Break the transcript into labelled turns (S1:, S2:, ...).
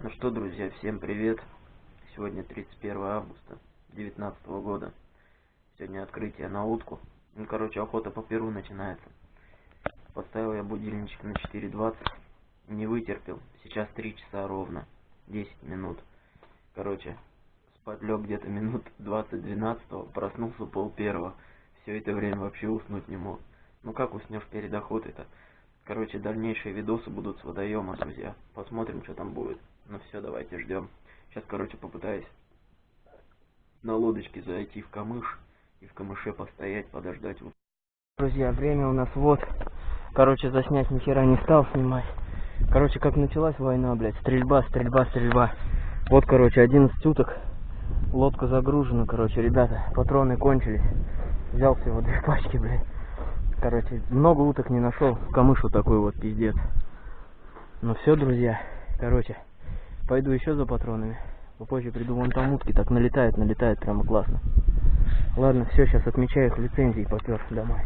S1: Ну что, друзья, всем привет. Сегодня 31 августа 2019 года. Сегодня открытие на утку. Ну, короче, охота по перу начинается. Поставил я будильничек на 4.20. Не вытерпел. Сейчас 3 часа ровно. 10 минут. Короче, спать лег где-то минут 20-12. Проснулся пол первого. Все это время вообще уснуть не мог. Ну как уснешь перед охотой-то? Короче, дальнейшие видосы будут с водоема, друзья. Посмотрим, что там будет. Ну все, давайте ждем. Сейчас, короче, попытаюсь на лодочке зайти в камыш и в камыше постоять, подождать. Друзья, время у нас вот. Короче, заснять ни хера не стал снимать. Короче, как началась война, блядь, стрельба, стрельба, стрельба. Вот, короче, 11 уток. Лодка загружена, короче, ребята, патроны кончились. Взял всего две пачки, блядь. Короче, много уток не нашел. Камыш вот такой вот пиздец. Ну все, друзья. Короче, пойду еще за патронами. Попозже приду, вон там утки так налетает, налетает прямо классно. Ладно, все, сейчас отмечаю их лицензии, попер домой.